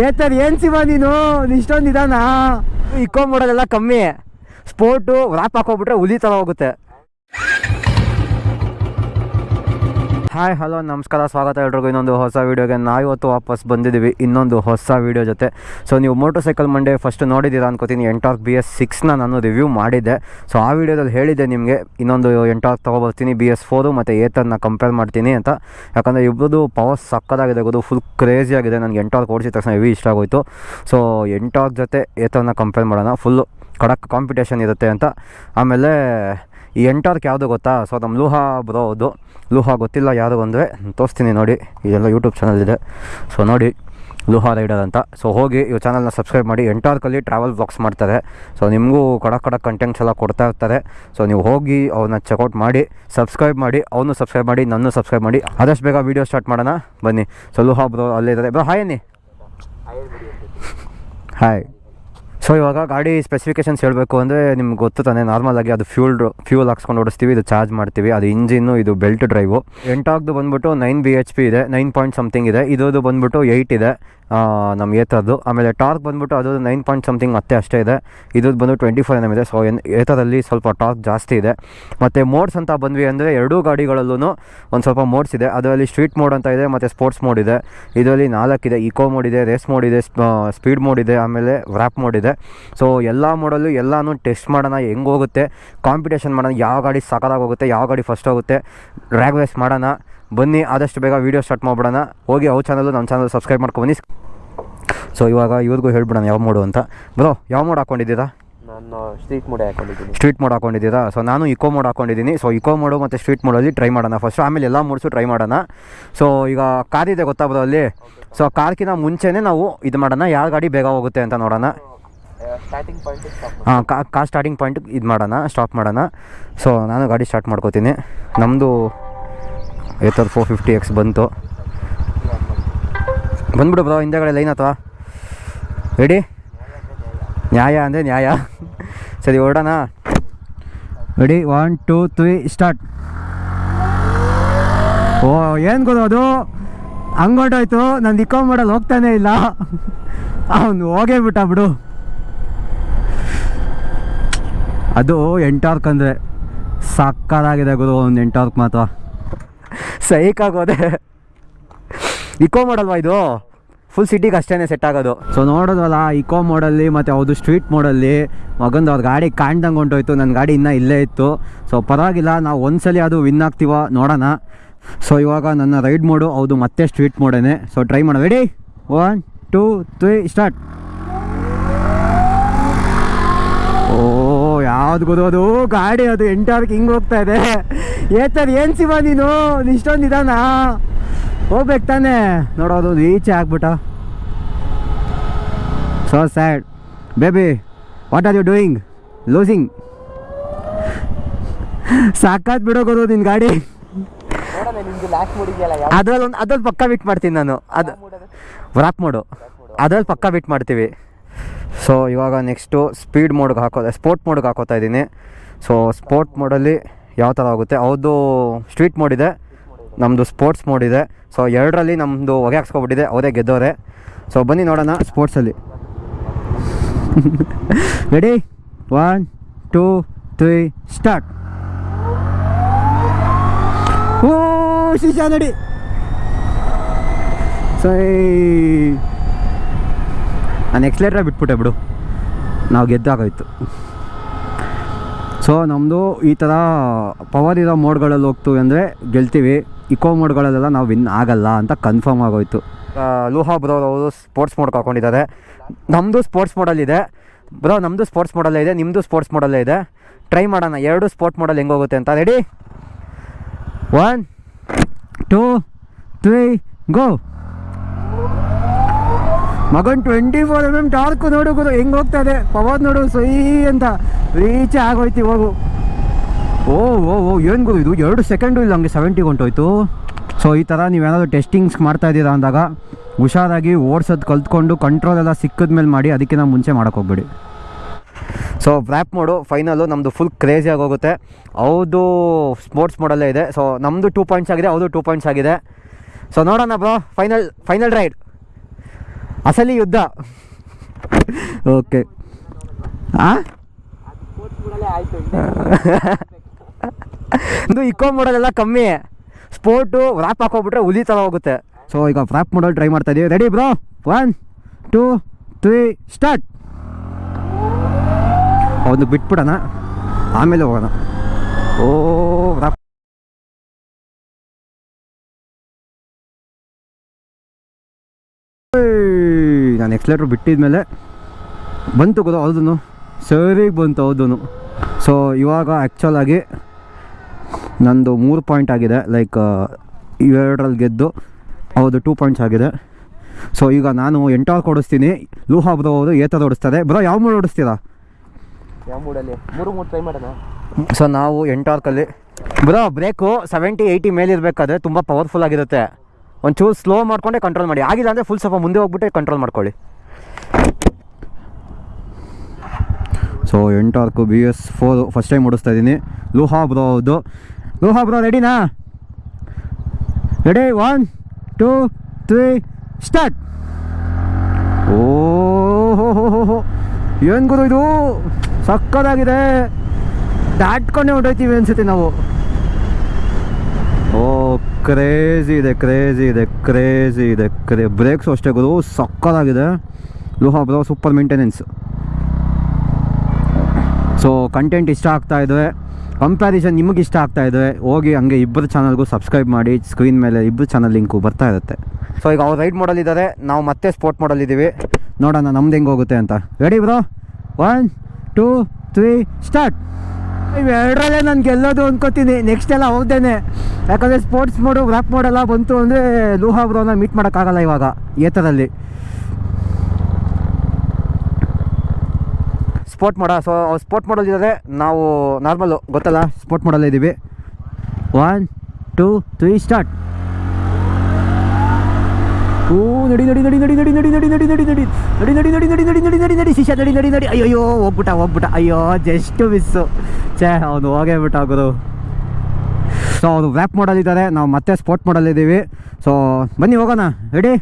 ಏತರ್ ಏನ್ ಸಿವ ನೀನು? ಇಷ್ಟೊಂದು ಇದಾನ ಇಕ್ಕೊಂಬಿಡೋದೆಲ್ಲ ಕಮ್ಮಿ. ಸ್ಪೋರ್ಟು ರ್ಯಾಪ್ ಹಾಕೋಬಿಟ್ರೆ ಉಲಿ ಥರ ಹೋಗುತ್ತೆ. ಹಾಯ್ ಹಲೋ ನಮಸ್ಕಾರ, ಸ್ವಾಗತ ಎಲ್ರಿಗೂ. ಇನ್ನೊಂದು ಹೊಸ ವೀಡಿಯೋಗೆ ನಾವಿವತ್ತು ವಾಪಸ್ ಬಂದಿದ್ದೀವಿ. ಇನ್ನೊಂದು ಹೊಸ ವೀಡಿಯೋ ಜೊತೆ. ಸೊ ನೀವು ಮೋಟರ್ ಸೈಕಲ್ ಮಂಡೇ ಫಸ್ಟ್ ನೋಡಿದ್ದೀರಾ ಅನ್ಕೋತೀನಿ. ಎಂಟಾರ್ಕ್ ಬಿ ಎಸ್ ಸಿಕ್ಸ್ನ ನಾನು ರಿವ್ಯೂ ಮಾಡಿದ್ದೆ. ಸೊ ಆ ವೀಡಿಯೋದಲ್ಲಿ ಹೇಳಿದ್ದೆ ನಿಮಗೆ. ಇನ್ನೊಂದು ಎಂಟಾರ್ಕ್ ತೊಗೊಬರ್ತೀನಿ ಬಿ ಎಸ್ ಫೋರು ಮತ್ತು ಏತನ್ನ ಕಂಪೇರ್ ಮಾಡ್ತೀನಿ ಅಂತ. ಯಾಕಂದರೆ ಇಬ್ಬರದು ಪವರ್ ಸಕ್ಕದಾಗಿದೆ. ಗೊತ್ತು ಫುಲ್ ಕ್ರೇಜಿ ಆಗಿದೆ. ನನಗೆ ಎಂಟಾರ್ಕ್ ಓಡಿಸಿದ ತಕ್ಷಣ ಹೆವಿ ಇಷ್ಟ ಆಗೋಯಿತು. ಸೊ ಎಂಟಾರ್ಕ್ ಜೊತೆ ಏತನ್ನ ಕಂಪೇರ್ ಮಾಡೋಣ. ಫುಲ್ಲು ಕಡಕ್ ಕಾಂಪಿಟೇಷನ್ ಇರುತ್ತೆ ಅಂತ. ಆಮೇಲೆ ಈ ಎಂಟಾರ್ಕ್ ಯಾವುದು ಗೊತ್ತಾ? ಸೊ ನಮ್ಮ ಲೂಹಾ ಬ್ರೋ ಅದು. ಲೂಹಾ ಗೊತ್ತಿಲ್ಲ ಯಾರು ಅಂದರೆ ತೋರಿಸ್ತೀನಿ ನೋಡಿ. ಇದೆಲ್ಲ ಯೂಟ್ಯೂಬ್ ಚಾನಲ್ ಇದೆ. ಸೊ ನೋಡಿ. ಲೂಹಾ ರೈಡರ್ ಅಂತ. ಸೊ ಹೋಗಿ ಈ ಚಾನಲ್ನ ಸಬ್ಸ್ಕ್ರೈಬ್ ಮಾಡಿ. ಎಂಟಾರ್ಕಲ್ಲಿ ಟ್ರಾವೆಲ್ ಬ್ಲಾಗ್ಸ್ ಮಾಡ್ತಾರೆ. ಸೊ ನಿಮಗೂ ಕಡ ಕಡಕ್ ಕಂಟೆಂಟ್ಸ್ ಎಲ್ಲ ಕೊಡ್ತಾ ಇರ್ತಾರೆ. ಸೊ ನೀವು ಹೋಗಿ ಅವ್ರನ್ನ ಚೆಕ್ಔಟ್ ಮಾಡಿ ಸಬ್ಸ್ಕ್ರೈಬ್ ಮಾಡಿ ಅವನು ಸಬ್ಸ್ಕ್ರೈಬ್ ಮಾಡಿ ನನ್ನ ಸಬ್ಸ್ಕ್ರೈಬ್ ಮಾಡಿ. ಆದಷ್ಟು ಬೇಗ ವೀಡಿಯೋ ಸ್ಟಾರ್ಟ್ ಮಾಡೋಣ. ಬನ್ನಿ. ಸೊ ಲೂಹಾ ಬ್ರೋ ಅಲ್ಲಿದ್ದಾರೆ ಬ್ರೋ ಹಾಯ್ ಅನ್ನಿ. ಹಾಯ್ ಸೊ ಇವಾಗ ಗಾಡಿ ಸ್ಪೆಸಿಫಿಕೇಶನ್ಸ್ ಹೇಳಬೇಕು ಅಂದರೆ ನಿಮ್ಗೆ ಗೊತ್ತು ತಾನೆ. ನಾರ್ಮಲಾಗಿ ಅದು ಫ್ಯೂಲ್ ಫ್ಯೂಲ್ ಹಾಕ್ಸ್ಕೊಂಡು ಓಡಿಸ್ತೀವಿ, ಇದು ಚಾರ್ಜ್ ಮಾಡ್ತೀವಿ. ಅದು ಇಂಜಿನ್ನು, ಇದು ಬೆಲ್ಟ್ ಡ್ರೈವು ಎಂಟಾಗ್ದು ಬಂದ್ಬಿಟ್ಟು ನೈನ್ ಬಿ ಎಚ್ ಪಿ ಇದೆ ನೈನ್ ಪಾಯಿಂಟ್ ಸಮಥಿಂಗ್ ಇದೆ. ಇದೋದು ಬಂದ್ಬಿಟ್ಟು ಏಯ್ಟ್ ಇದೆ. ನಮ್ಮ ಏತರದ್ದು. ಆಮೇಲೆ ಟಾರ್ಕ್ ಬಂದ್ಬಿಟ್ಟು ಅದು ನೈನ್ ಪಾಯಿಂಟ್ ಸಮಥಿಂಗ್ ಮತ್ತೆ ಅಷ್ಟೇ ಇದೆ. ಇದ್ರದ್ದು ಬಂದು ಟ್ವೆಂಟಿ ಫೋರ್ ಎನ್ ಎಂ ಇದೆ. ಸೊ ಎನ್ ಏತರಲ್ಲಿ ಸ್ವಲ್ಪ ಟಾರ್ಕ್ ಜಾಸ್ತಿ ಇದೆ. ಮತ್ತು ಮೋಡ್ಸ್ ಅಂತ ಬಂದ್ವಿ ಅಂದರೆ ಎರಡೂ ಗಾಡಿಗಳಲ್ಲೂ ಒಂದು ಸ್ವಲ್ಪ ಮೋಡ್ಸ್ ಇದೆ. ಅದರಲ್ಲಿ ಸ್ಟ್ರೀಟ್ ಮೋಡ್ ಅಂತ ಇದೆ, ಮತ್ತು ಸ್ಪೋರ್ಟ್ಸ್ ಮೋಡ್ ಇದೆ. ಇದರಲ್ಲಿ ನಾಲ್ಕಿದೆ ಇಕೋ ಮೋಡ್ ಇದೆ ರೇಸ್ ಮೋಡ್ ಇದೆ ಸ್ಪೀಡ್ ಮೋಡ್ ಇದೆ, ಆಮೇಲೆ ವ್ರ್ಯಾಪ್ ಮೋಡ್ ಇದೆ. ಸೊ ಎಲ್ಲ ಮೋಡಲ್ಲೂ ಎಲ್ಲನೂ ಟೆಸ್ಟ್ ಮಾಡೋಣ ಹೆಂಗೋಗುತ್ತೆ ಕಾಂಪಿಟೇಷನ್ ಮಾಡೋಣ, ಯಾವ ಗಾಡಿ ಸಕಲಾಗಿ ಹೋಗುತ್ತೆ, ಯಾವ ಗಾಡಿ ಫಸ್ಟ್ ಹೋಗುತ್ತೆ ಡ್ರ್ಯಾಗ್ ರೇಸ್ ಮಾಡೋಣ. ಬನ್ನಿ ಆದಷ್ಟು ಬೇಗ ವೀಡಿಯೋ ಸ್ಟಾರ್ಟ್ ಮಾಡ್ಬಿಡೋಣ. ಹೋಗಿ ಅವ್ರ ಚಾನಲ್ಲು ನಮ್ಮ ಚಾನಲ್ ಸಬ್ಸ್ಕ್ರೈಬ್ ಮಾಡ್ಕೊಬನ್ನಿ ಸೊ ಇವಾಗ ಇವ್ರಿಗೂ ಹೇಳ್ಬಿಡೋಣ ಯಾವ ಮೋಡು ಅಂತ. ಬ್ರೋ ಯಾವ ಮೋಡ್ ಹಾಕೊಂಡಿದ್ದೀರಾ? ನಾನು ಸ್ಟ್ರೀಟ್ ಮೋಡ್ ಹಾಕೊಂಡಿದ್ದೀನಿ. ಸ್ಟ್ರೀಟ್ ಮೋಡ್ ಹಾಕೊಂಡಿದ್ದೀರಾ? ಸೊ ನಾನು ಇಕೋ ಮೋಡ್ ಹಾಕೊಂಡಿದ್ದೀನಿ. ಸೊ ಇಕೋ ಮೋಡು ಮತ್ತು ಸ್ಟ್ರೀಟ್ ಮೋಡಲ್ಲಿ ಟ್ರೈ ಮಾಡೋಣ ಫಸ್ಟ್ ಆಮೇಲೆ ಎಲ್ಲ ಮೋಡ್ಸು ಟ್ರೈ ಮಾಡೋಣ. ಸೊ ಈಗ ಕಾರ್ ಇದೆ ಗೊತ್ತಾ ಬ್ರೋ ಅಲ್ಲಿ? ಸೊ ಕಾರ್ಕಿನ ಮುಂಚೆನೇ ನಾವು ಇದು ಮಾಡೋಣ. ಯಾವ ಗಾಡಿ ಬೇಗ ಹೋಗುತ್ತೆ ಅಂತ ನೋಡೋಣ. ಸ್ಟಾರ್ಟಿಂಗ್ ಪಾಯಿಂಟ್ ಸ್ಟಾಪ್ ಹಾಂ ಕಾ ಕಾರ್ ಸ್ಟಾರ್ಟಿಂಗ್ ಪಾಯಿಂಟ್ ಇದು ಮಾಡೋಣ ಸ್ಟಾಪ್ ಮಾಡೋಣ. ಸೊ ನಾನು ಗಾಡಿ ಸ್ಟಾರ್ಟ್ ಮಾಡ್ಕೋತೀನಿ. ನಮ್ಮದು ಏತರ್ ಫೋರ್ ಫಿಫ್ಟಿ ಎಕ್ಸ್ ಬಂತು. ಬಂದ್ಬಿಡು ಬ್ರೋ ಹಿಂದೆಗಡೆ ಲೈನ್ ಅಥವಾ ರೆಡಿ ನ್ಯಾಯ ಅಂದರೆ ನ್ಯಾಯ. ಸರಿ, ಹೊರಡೋಣ. Ready one two three start ಓ, ಏನು ಗೊತ್ತು ಅದು? ಹಂಗೊಟ್ಟೋಯ್ತು ನಾನು ಇಕೋ ಮಾಡಲು ಹೋಗ್ತಾನೆ ಇಲ್ಲ. ಅವನು ಹೋಗೇ ಬಿಟ್ಟ ಬಿಡು. ಅದು ಎಂಟಾರ್ಕ್ ಅಂದರೆ ಸಕ್ಕದಾಗಿದೆ ಗುರು, ಒಂದು ಎಂಟಾರ್ಕ್ ಮಾತ್ರ. ಸೈಕಾಗೋದೆ ಇಕೋ ಮಾಡಲ್ವಾ ಇದು? ಫುಲ್ ಸಿಟಿಗೆ ಅಷ್ಟೇ ಸೆಟ್ ಆಗೋದು. ಸೊ ನೋಡೋದಲ್ಲ ಇಕೋ ಮೋಡಲ್ಲಿ ಮತ್ತು ಅವ್ರದು ಸ್ಟ್ರೀಟ್ ಮೋಡಲ್ಲಿ ಮಗಂದು ಅವ್ರ ಗಾಡಿ ಕಾಣ್ದಂಗೆ ಹೊಂಟೋಯ್ತು ನನ್ನ ಗಾಡಿ ಇನ್ನೂ ಇಲ್ಲೇ ಇತ್ತು. ಸೊ ಪರವಾಗಿಲ್ಲ, ನಾವು ಒಂದ್ಸಲಿ ಅದು ವಿನ್ ಆಗ್ತೀವ ನೋಡೋಣ. ಸೊ ಇವಾಗ ನನ್ನ ರೈಡ್ ಮೋಡು ಹೌದು ಮತ್ತೆ ಸ್ಟ್ರೀಟ್ ಮೋಡೇನೆ ಸೊ ಟ್ರೈ ಮಾಡೋ ready one two three start ಓ. ಯಾವ್ದು ಅದು ಗಾಡಿ ಅದು ಎಂಟಾರ್ಕ್ ಹಿಂಗೆ ಹೋಗ್ತಾ ಇದೆ. ಏತರ್ ಏನು ಸಿವ ನೀನು? ಇಷ್ಟೊಂದು ಇದಾನ? ಹೋಗ್ಬೇಕು ತಾನೆ. ನೋಡೋದು ಈಚೆ ಆಗ್ಬಿಟ್ಟ. So sad baby what are you doing losing ಸಾಕಾತ್ ಬಿಡೋಗೋದು ಗೊತ್ತು ನಿನ್ನ ಗಾಡಿ. ಅದ್ರಲ್ಲಿ ಒಂದು ಅದ್ರಲ್ಲಿ ಪಕ್ಕ ಬಿಟ್ ಮಾಡ್ತೀನಿ ನಾನು. ಅದು ವ್ರಾಕ್ ಮೋಡು. ಅದ್ರಲ್ಲಿ ಪಕ್ಕ ಬಿಟ್ ಮಾಡ್ತೀವಿ. ಸೊ ಇವಾಗ ನೆಕ್ಸ್ಟು ಸ್ಪೀಡ್ ಮೋಡ್ಗೆ ಹಾಕೋ ಸ್ಪೋರ್ಟ್ ಮೋಡ್ಗೆ ಹಾಕೋತಾ ಇದ್ದೀನಿ. ಸೊ ಸ್ಪೋರ್ಟ್ ಮೋಡಲ್ಲಿ ಯಾವ ಥರ ಆಗುತ್ತೆ? ಅವ್ರದ್ದು ಸ್ಟ್ರೀಟ್ ಮೋಡ್ ಇದೆ ನಮ್ಮದು ಸ್ಪೋರ್ಟ್ಸ್ ಮೋಡ್ ಇದೆ. ಸೊ ಎರಡರಲ್ಲಿ ನಮ್ಮದು ಹೊಗೆ ಹಾಕ್ಸ್ಕೊಬಿಟ್ಟಿದೆ ಅವರೇ ಗೆದ್ದೋರೆ ಸೊ ಬನ್ನಿ ನೋಡೋಣ ಸ್ಪೋರ್ಟ್ಸಲ್ಲಿ ready one two three start ಓ ಶಿಶಾ ನಡಿ. ಸೈ ನಾನು ಎಕ್ಸ್ಲೇಟ್ರ ಬಿಟ್ಬಿಟ್ಟೆ ಬಿಡು. ನಾವು ಗೆದ್ದಾಗೋಯ್ತು. ಸೊ ನಮ್ಮದು ಈ ಥರ ಪವರ್ ಇರೋ ಮೋಡ್ಗಳಲ್ಲಿ ಹೋಗ್ತೀವಿ ಅಂದರೆ ಗೆಲ್ತೀವಿ. ಇಕೋ ಮೋಡ್ಗಳಲ್ಲೆಲ್ಲ ನಾವು ವಿನ್ ಆಗಲ್ಲ ಅಂತ ಕನ್ಫರ್ಮ್ ಆಗೋಯ್ತು. ಲೂಹಾ ಬ್ರೋ ಅವರು ಸ್ಪೋರ್ಟ್ಸ್ ಮೋಡ್ ಹಾಕೊಂಡಿದ್ದಾರೆ ನಮ್ಮದು ಸ್ಪೋರ್ಟ್ಸ್ ಮೋಡಲ್ಲಿದೆ ಬ್ರೋ ನಮ್ಮದು ಸ್ಪೋರ್ಟ್ಸ್ ಮೋಡಲ್ಲೇ ಇದೆ. ನಿಮ್ಮದು ಸ್ಪೋರ್ಟ್ಸ್ ಮೋಡಲ್ಲೇ ಇದೆ. ಟ್ರೈ ಮಾಡೋಣ. ಎರಡು ಸ್ಪೋರ್ಟ್ ಮೋಡಲ್ ಹೆಂಗೆ ಹೋಗುತ್ತೆ ಅಂತ. Ready one two three go ಮಗನ್ twenty four M M torque ನೋಡು ಗುರು, ಹೆಂಗೆ ಹೋಗ್ತಾ ಇದೆ ಪವರ್ ನೋಡು ಸೈ ಅಂತ ರೀಚ್ ಆಗೋಯ್ತು ಹೋಗು ಓ ಓ ಓ, ಏನು ಗುರು ಇದು? ಎರಡು ಸೆಕೆಂಡು ಇಲ್ಲ ಹಂಗೆ ಸೆವೆಂಟಿ ಹೊಂಟೋಯ್ತು ಸೊ ಈ ಥರ ನೀವೇನಾದರೂ ಟೆಸ್ಟಿಂಗ್ಸ್ ಮಾಡ್ತಾ ಇದ್ದೀರಾ ಅಂದಾಗ, ಹುಷಾರಾಗಿ ಓಡ್ಸೋದು ಕಲ್ತ್ಕೊಂಡು ಕಂಟ್ರೋಲ್ ಎಲ್ಲ ಸಿಕ್ಕಿದ ಮೇಲೆ ಮಾಡಿ ಅದಕ್ಕಿಂತ ಮುಂಚೆ ಹೋಗ್ಬೇಡಿ. ಸೊ ರ್ಯಾಪ್ ಮೋಡು ಫೈನಲು ನಮ್ಮದು ಫುಲ್ ಕ್ರೇಜಿಯಾಗಿ ಹೋಗುತ್ತೆ. ಹೌದು ಸ್ಪೋರ್ಟ್ಸ್ ಮೋಡಲ್ಲೇ ಇದೆ. ಸೊ ನಮ್ಮದು ಟೂ ಪಾಯಿಂಟ್ಸ್ ಆಗಿದೆ ಹೌದು ಟೂ ಪಾಯಿಂಟ್ಸ್ ಆಗಿದೆ. ಸೊ ನೋಡೋಣ ಬ್ರೋ ಫೈನಲ್ ಫೈನಲ್ ರೈಡ್ ಅಸಲಿ ಯುದ್ಧ. ಓಕೆ. ಇದು ಇಕೋ ಮಾಡೋದೆಲ್ಲ ಕಮ್ಮಿ. ಸ್ಪೋರ್ಟು ರ್ಯಾಪ್ ಹಾಕೋಬಿಟ್ರೆ ಹುಲಿ ಥರ ಹೋಗುತ್ತೆ. ಸೊ ಈಗ ರ್ಯಾಪ್ ಮಾಡೋದು ಟ್ರೈ ಮಾಡ್ತಾ ಇದೀವಿ. Ready bro one two three start ಅವನು ಬಿಟ್ಬಿಡೋಣ. ಆಮೇಲೆ ಹೋಗೋಣ. ಓ ರ್ಯಾಪ್ ನಾನು ಎಕ್ಸ್ಲೇಟ್ರ್ ಬಿಟ್ಟಿದ್ಮೇಲೆ ಬಂತು ಗೊತ್ತಾ ಹೌದು ಸರಿಗೆ ಬಂತು ಹೌದು ಸೊ ಇವಾಗ ಆ್ಯಕ್ಚುಲಾಗಿ ನಂದು ಮೂರು ಪಾಯಿಂಟ್ ಆಗಿದೆ ಲೈಕ್ ಇವೆರಡರಲ್ಲಿ ಗೆದ್ದು ಹೌದು ಟೂ ಪಾಯಿಂಟ್ಸ್ ಆಗಿದೆ. ಸೊ ಈಗ ನಾನು ಎಂಟಾಕ್ ಓಡಿಸ್ತೀನಿ ಲೂಹಾ ಬ್ರೋ ಅವರು ಏತದ ಓಡಿಸ್ತಾರೆ. ಬ್ರೋ ಯಾವ ಮೂಡ್ ಓಡಿಸ್ತೀರಾ? ಯಾವ ಮೂಡಲ್ಲಿ? ಮೂರು ಮೂರು ಟ್ರೈ ಮಾಡೋಣ. ಸೊ ನಾವು ಎಂಟಾರ್ಕಲ್ಲಿ ಬ್ರೋ ಬ್ರೇಕು ಸೆವೆಂಟಿ ಏಯ್ಟಿ ಮೇಲೆ ಇರಬೇಕಾದ್ರೆ ತುಂಬ ಪವರ್ಫುಲ್ ಆಗಿರುತ್ತೆ. ಒಂಚೂರು ಸ್ಲೋ ಮಾಡಿಕೊಂಡೆ ಕಂಟ್ರೋಲ್ ಮಾಡಿ. ಆಗಿಲ್ಲ ಅಂದರೆ ಫುಲ್ ಸ್ವಲ್ಪ ಮುಂದೆ ಹೋಗ್ಬಿಟ್ಟೆ ಕಂಟ್ರೋಲ್ ಮಾಡ್ಕೊಳ್ಳಿ. So Ntorq B, S four first time ಓಡಿಸ್ತಾ ಇದ್ದೀನಿ. ಲೋಹಾ ಬ್ರೋ ಅದು ಲೋಹಾ ಬ್ರೋ ರೆಡಿನಾ ready one two three start ಓ ಹೋ ಏನು ಗುರು ಇದು? ಸಕ್ಕದಾಗಿದೆ. ದಾಟ್ಕೊಂಡೇ ಹೊಂಟೋಯ್ತೀವಿ ಅನಿಸುತ್ತೆ ನಾವು. ಕ್ರೇಜಿ ಇದೆ ಕ್ರೇಜಿ ಇದೆ ಕ್ರೇಜಿ ಇದೆ. ಕ್ರೇ ಬ್ರೇಕ್ಸು ಅಷ್ಟೇ ಗುರು ಸಕ್ಕದಾಗಿದೆ ಲೋಹಾ bro super maintenance so content ಇಷ್ಟ ಆಗ್ತಾ ಇದ್ದರೆ ಕಂಪ್ಯಾರಿಸನ್ ನಿಮಗೆ ಇಷ್ಟ ಆಗ್ತಾ ಇದ್ದರೆ ಹೋಗಿ ಹಂಗೆ ಇಬ್ಬರು ಚಾನಲ್ಗೂ ಸಬ್ಸ್ಕ್ರೈಬ್ ಮಾಡಿ ಸ್ಕ್ರೀನ್ ಮೇಲೆ ಇಬ್ಬರು ಚಾನಲ್ ಲಿಂಕು ಬರ್ತಾ ಇರುತ್ತೆ. ಸೊ ಈಗ ಅವ್ರು ರೈಡ್ ಮಾಡಲಿದ್ದಾರೆ ನಾವು ಮತ್ತೆ ಸ್ಪೋರ್ಟ್ ಮಾಡಲಿದ್ದೀವಿ ನೋಡೋಣ ನಮ್ದು ಹೆಂಗೆ ಹೋಗುತ್ತೆ ಅಂತ. Ready bro? One two three start ಇವೆರಡರಲ್ಲೇ ನಾನು ಗೆಲ್ಲೋದು ಅಂದ್ಕೋತೀನಿ ನೆಕ್ಸ್ಟ್ ಎಲ್ಲ ಹೋಗ್ದೇನೆ ಯಾಕಂದರೆ ಸ್ಪೋರ್ಟ್ಸ್ ಮೋಡು ರ್ಯಾಪ್ ಮೋಡೆಲ್ಲ ಬಂತು ಅಂದರೆ ಲೂಹಾ ಬ್ರೋನ ಮೀಟ್ ಮಾಡೋಕ್ಕಾಗಲ್ಲ ಇವಾಗ ಏತರಲ್ಲಿ ಸ್ಪೋರ್ಟ್ ಮೋಡ ಸೊ ಸ್ಪೋರ್ಟ್ ಮಾಡಲ್ ನಾವು ನಾರ್ಮಲ್ಲು ಗೊತ್ತಲ್ಲ ಸ್ಪೋರ್ಟ್ ಮಾಡಲ್ ಇದ್ದೀವಿ ಒನ್ ಟೂ ತ್ರೀ ಸ್ಟಾರ್ಟ್ ಓ ನಡಿ ನಡಿ ನಡಿ ನಡಿ ನಡಿ ನಡಿ ನಡಿ ನಡಿ ನಡಿ ನಡಿ ನಡಿ ನಡಿ ನಡಿ ನಡಿ ನಡಿ ನಡಿ ನಡಿ ನಡಿ ಶಿಷ್ಯ ನಡಿ ನಡಿ ನಡಿ ಅಯ್ಯೋ ಹೋಗ್ಬಿಟ್ಟ ಹೋಗ್ಬಿಟ್ಟ ಅಯ್ಯೋ ಜಸ್ಟ್ ಮಿಸ್ಸು ಛೇ ಅವನು ಹೋಗೇ ಬಿಟ್ಟ ಗುರು ಸೊ ಅವನು ವ್ಯಾಪ್ ಮಾಡಲ್ಲಿದ್ದಾರೆ ನಾವು ಮತ್ತೆ ಸ್ಪೋರ್ಟ್ ಮಾಡಲ್ಲಿದ್ದೀವಿ ಸೊ ಬನ್ನಿ, ಹೋಗೋಣ. ರೆಡಿ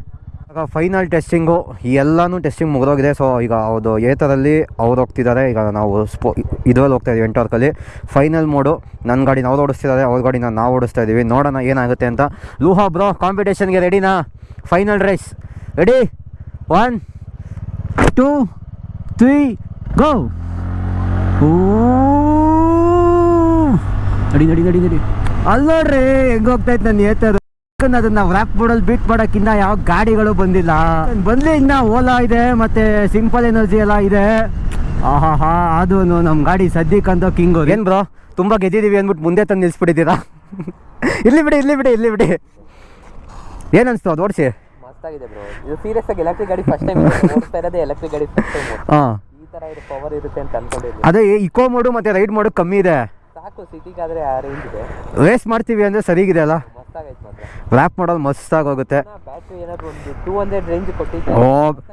ಈಗ ಫೈನಲ್ ಟೆಸ್ಟಿಂಗು ಎಲ್ಲನೂ ಟೆಸ್ಟಿಂಗ್ ಮುಗಿದೋಗಿದೆ. ಸೊ ಈಗ ಅದು ಏತರಲ್ಲಿ ಅವ್ರು ಹೋಗ್ತಿದ್ದಾರೆ. ಈಗ ನಾವು ಸ್ಪೋ ಇದರಲ್ಲಿ ಹೋಗ್ತಾ ಇದ್ದೀವಿ ಎಂಟರ್ಕಲ್ಲಿ ಫೈನಲ್ ಮೋಡು ನನ್ನ ಗಾಡಿನ ಅವ್ರು ಓಡಿಸ್ತಿದ್ದಾರೆ, ಅವ್ರ ಗಾಡಿನ ನಾವು ಓಡಿಸ್ತಾ ಇದ್ದೀವಿ ನೋಡೋಣ ಏನಾಗುತ್ತೆ ಅಂತ. ಲೂಹಾ ಬ್ರೋ ಕಾಂಪಿಟೇಷನ್ಗೆ ರೆಡಿನಾ final race ready one two three go ಓ ನಡಿ ನಡಿ ನಡಿ ನಡಿ. ಅಲ್ಲಿ ನೋಡ್ರಿ ಹೆಂಗ್ ಹೋಗ್ತಾ ಇತ್ತು ನನ್ನ ಏತರು? ಅದನ್ನ ರ್ಯಾಪ್ ಬೋರ್ಡಲ್ಲಿ ಬೀಟ್ ಮಾಡೋಕ್ಕಿಂತ ಯಾವ ಗಾಡಿಗಳು ಬಂದಿಲ್ಲ. ಬಂದ್ಲಿ ಇನ್ನ ಓಲಾ ಇದೆ ಮತ್ತೆ ಸಿಂಪಲ್ ಎನರ್ಜಿ ಎಲ್ಲ ಇದೆ. ಆಹಾ ಹಾ ಅದು ನಮ್ಮ ಗಾಡಿ ಸದ್ಯಕ್ಕಂತ ಕಿಂಗು ಏನ್ ಬ್ರೋ ತುಂಬಾ ಗೆದ್ದಿದೀವಿ ಅಂದ್ಬಿಟ್ಟು ಮುಂದೆ ತಂದು ನಿಲ್ಸ್ಬಿಟ್ಟಿದ್ದೀರಾ? ಇಲ್ಲಿ ಬಿಡಿ ಇಲ್ಲಿ ಬಿಡಿ ಇಲ್ಲಿ ಬಿಡಿ. ಏನ್ ಅನ್ಸ್ತು ಅದು ಓಡಿಸಿ? ಮಸ್ತಾಗಿದೆ ಬ್ರೋ ಇದು ಸೀರಿಯಸ್ ಆಗಿ ಎಲೆಕ್ಟ್ರಿಕ್ ಗಾಡಿ ಫಸ್ಟ್ ಟೈಮ್ ಓಡಿಸ್ತಾ ಇರೋದೇ ಎಲೆಕ್ಟ್ರಿಕ್ ಗಾಡಿ ಫಸ್ಟ್ ಟೈಮ್ ಹಾಂ. ಈ ಇದು ಪವರ್ ಇರುತ್ತೆ ಅಂತ ಅನ್ಕೊಂಡಿರ್ಲಿಲ್ಲ ಅದೇ ಇಕೋ ಮೋಡು ಮತ್ತೆ ರೈಡ್ ಮೋಡು ಕಮ್ಮಿ ಇದೆ. ಸಾಕು ಸಿಟಿಗಾದ್ರೆ ಆ ರೇಂಜ್ ಇದೆ. ರೇಸ್ ಮಾಡ್ತೀವಿ ಅಂದ್ರೆ ಸರಿಗಿದೆ ಅಲ್ಲ? ಮಸ್ತಾಗೈತೆ ಮಾತ್ರ. ರ್ಯಾಪ್ ಮಾಡೋದು ಮಸ್ತಾಗಿ ಹೋಗುತ್ತೆ ಬ್ಯಾಟ್ರಿ ಏನಾದ್ರು ಒಂದು ಟೂ ಹಂಡ್ರೆಡ್ ರೇಂಜ್ ಕೊಟ್ಟಿದ್ದೆ ಓ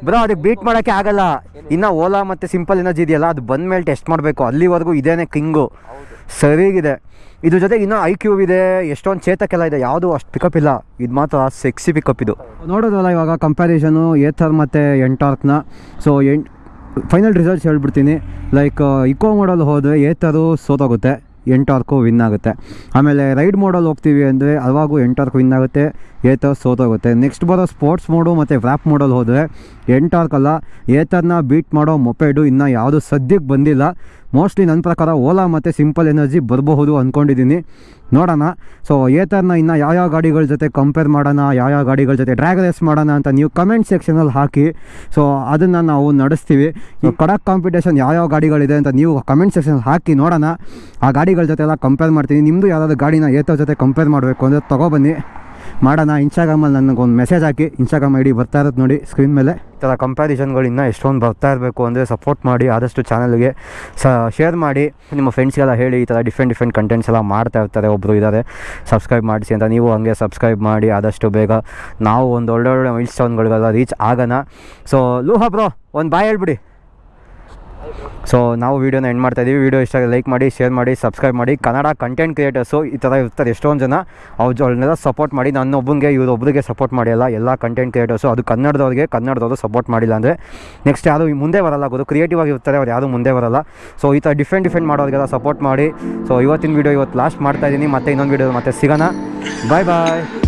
ಬ್ರೋ ಅದಕ್ಕೆ ಬೀಟ್ ಮಾಡೋಕ್ಕೆ ಆಗಲ್ಲ. ಇನ್ನು ಓಲಾ ಮತ್ತು ಸಿಂಪಲ್ ಎನರ್ಜಿ ಇದೆಯಲ್ಲ ಅದು ಬಂದ ಮೇಲೆ ಟೆಸ್ಟ್ ಮಾಡಬೇಕು. ಅಲ್ಲಿವರೆಗೂ ಇದೇನೆ ಕಿಂಗು ಹೌದು. ಸರಿಗಿದೆ. ಇದ್ರ ಜೊತೆ ಇನ್ನೂ ಐ ಕ್ಯೂಬ್ ಇದೆ ಎಷ್ಟೊಂದು ಚೇತಕ್ಕೆಲ್ಲ ಇದೆ ಯಾವುದು ಅಷ್ಟು ಪಿಕಪ್ ಇಲ್ಲ. ಇದು ಮಾತ್ರ ಸೆಕ್ಸಿ ಪಿಕಪ್ ಇದು. ನೋಡೋದಲ್ಲ ಇವಾಗ ಕಂಪ್ಯಾರಿಸನು ಏಥರ್ ಮತ್ತು ಎಂಟಾರ್ಕ್ನ ಸೊ ಎಂಟ್ ಫೈನಲ್ ರಿಸಲ್ಟ್ಸ್ ಹೇಳ್ಬಿಡ್ತೀನಿ. ಲೈಕ್ ಇಕೋ ಮಾಡಲ್ ಹೋದರೆ ಏತರು ಸೋತೋಗುತ್ತೆ. ಎಂಟಾರ್ಕು ವಿನ್ ಆಗುತ್ತೆ. ಆಮೇಲೆ ರೈಡ್ ಮೋಡಲ್ಲಿ ಹೋಗ್ತೀವಿ ಅಂದರೆ ಅವಾಗೂ ಎಂಟಾರ್ಕು ವಿನ್ ಆಗುತ್ತೆ ಏತರ್ ಸೋತೋಗುತ್ತೆ. ನೆಕ್ಸ್ಟ್ ಬರೋ ಸ್ಪೋರ್ಟ್ಸ್ ಮೋಡು ಮತ್ತು ವ್ಯಾಪ್ ಮೋಡಲ್ಲಿ ಹೋದರೆ ಎಂಟಾರ್ಕ್ ಅಲ್ಲ ಏತರ್ನ ಬೀಟ್ ಮಾಡೋ ಮೊಪೆಡು ಇನ್ನು ಯಾವುದು ಸದ್ಯಕ್ಕೆ ಬಂದಿಲ್ಲ. ಮೋಸ್ಟ್ಲಿ ನನ್ನ ಪ್ರಕಾರ ಓಲಾ ಮತ್ತು ಸಿಂಪಲ್ ಎನರ್ಜಿ ಬರಬಹುದು ಅಂದ್ಕೊಂಡಿದ್ದೀನಿ ನೋಡೋಣ. ಸೊ ಏತರ್ನ ಇನ್ನು ಯಾವ್ಯಾವ ಗಾಡಿಗಳ ಜೊತೆ ಕಂಪೇರ್ ಮಾಡೋಣ, ಯಾವ್ಯಾವ ಗಾಡಿಗಳ ಜೊತೆ ಡ್ರ್ಯಾಗ್ ರೇಸ್ ಮಾಡೋಣ ಅಂತ ನೀವು ಕಮೆಂಟ್ ಸೆಕ್ಷನಲ್ಲಿ ಹಾಕಿ. ಸೊ ಅದನ್ನು ನಾವು ನಡೆಸ್ತೀವಿ. ಈ ಕಡಕ್ ಕಾಂಪಿಟೇಷನ್ ಯಾವ್ಯಾವ ಗಾಡಿಗಳಿದೆ ಅಂತ ನೀವು ಕಮೆಂಟ್ ಸೆಕ್ಷನಲ್ಲಿ ಹಾಕಿ ನೋಡೋಣ. ಆ ಗಾಡಿಗಳ ಜೊತೆ ಎಲ್ಲ ಕಂಪೇರ್ ಮಾಡ್ತೀನಿ. ನಿಮ್ಮದು ಯಾವ್ದಾದ್ರು ಗಾಡಿನ ಏತರ ಜೊತೆ ಕಂಪೇರ್ ಮಾಡಬೇಕು ಅಂದರೆ ತೊಗೊಬನ್ನಿ ಮಾಡೋಣ. ಇನ್ಸ್ಟಾಗ್ರಾಮಲ್ಲಿ ನನಗೊಂದು ಮೆಸೇಜ್ ಹಾಕಿ. ಇನ್ಸ್ಟಾಗ್ರಾಮ್ ಐ ಡಿ ಬರ್ತಾ ಇರೋದು ನೋಡಿ ಸ್ಕ್ರೀನ್ ಮೇಲೆ. ಈ ಥರ ಕಂಪ್ಯಾರಿಸನ್ಗಳು ಇನ್ನೂ ಎಷ್ಟೊಂದು ಬರ್ತಾ ಇರಬೇಕು ಅಂದರೆ ಸಪೋರ್ಟ್ ಮಾಡಿ, ಆದಷ್ಟು ಚಾನಲ್ಗೆ ಸ ಶೇರ್ ಮಾಡಿ. ನಿಮ್ಮ ಫ್ರೆಂಡ್ಸ್ಗೆಲ್ಲ ಹೇಳಿ, ಈ ಥರ ಡಿಫ್ರೆಂಟ್ ಡಿಫ್ರೆಂಟ್ ಕಂಟೆಂಟ್ಸ್ ಎಲ್ಲ ಮಾಡ್ತಾ ಇರ್ತಾರೆ. ಒಬ್ಬರು ಇದ್ದಾರೆ ಸಬ್ಸ್ಕ್ರೈಬ್ ಮಾಡಿಸಿ ಅಂತ ನೀವು ಹಂಗೆ ಸಬ್ಸ್ಕ್ರೈಬ್ ಮಾಡಿ, ಆದಷ್ಟು ಬೇಗ ನಾವು ಒಂದು ಒಳ್ಳೊಳ್ಳೆ ಒಳ್ಳೆ ಮೈಲ್ ಸ್ಟೋನ್ಗಳಿಗೆಲ್ಲ ರೀಚ್ ಆಗೋಣ. ಸೊ ಲೂಹಾ ಬ್ರೋ ಒಂದು ಬಾಯ್ ಹೇಳ್ಬಿಡಿ. ಸೊ ನಾವು ವೀಡಿಯೋನ ಎಂಡ್ ಮಾಡ್ತಾ ಇದ್ದೀವಿ ವೀಡಿಯೋ ಇಷ್ಟ ಲೈಕ್ ಮಾಡಿ ಶೇರ್ ಮಾಡಿ ಸಬ್ಸ್ಕ್ರೈಬ್ ಮಾಡಿ. ಕನ್ನಡ ಕಂಟೆಂಟ್ ಕ್ರಿಯೇಟರ್ಸು ಈ ಥರ ಇರ್ತಾರೆ. ಎಷ್ಟೊಂದು ಜನ ಅವ್ರು ಅವ್ರನ್ನೆಲ್ಲ ಸಪೋರ್ಟ್ ಮಾಡಿ, ನನ್ನೊಬ್ಬನಿಗೆ ಇವ್ರೊಬ್ಬರಿಗೆ ಸಪೋರ್ಟ್ ಮಾಡಿಲ್ಲ. ಎಲ್ಲ ಕಂಟೆಂಟ್ ಕ್ರಿಯೇಟರ್ಸು ಅದು ಕನ್ನಡದವ್ರಿಗೆ, ಕನ್ನಡದವರು ಸಪೋರ್ಟ್ ಮಾಡಿಲ್ಲ ಅಂದರೆ ನೆಕ್ಸ್ಟ್ ಯಾರು ಮುಂದೆ ಬರಲ್ಲ ಗೊತ್ತು ಕ್ರಿಯೇಟಿವ್ ಆಗಿರ್ತಾರೆ ಅವ್ರು ಯಾರು ಮುಂದೆ ಬರಲ್ಲ. ಸೊ ಈ ಥರ ಡಿಫ್ರೆಂಟ್ ಡಿಫ್ರೆಂಟ್ ಮಾಡೋರಿಗೆಲ್ಲ ಸಪೋರ್ಟ್ ಮಾಡಿ. ಸೊ ಇವತ್ತಿನ ವೀಡಿಯೋ ಇವತ್ತು ಲಾಸ್ಟ್ ಮಾಡ್ತಾ ಇದ್ದೀನಿ ಮತ್ತೆ ಇನ್ನೊಂದು ವೀಡಿಯೋ ಮತ್ತೆ ಸಿಗೋಣ. ಬಾಯ್ ಬಾಯ್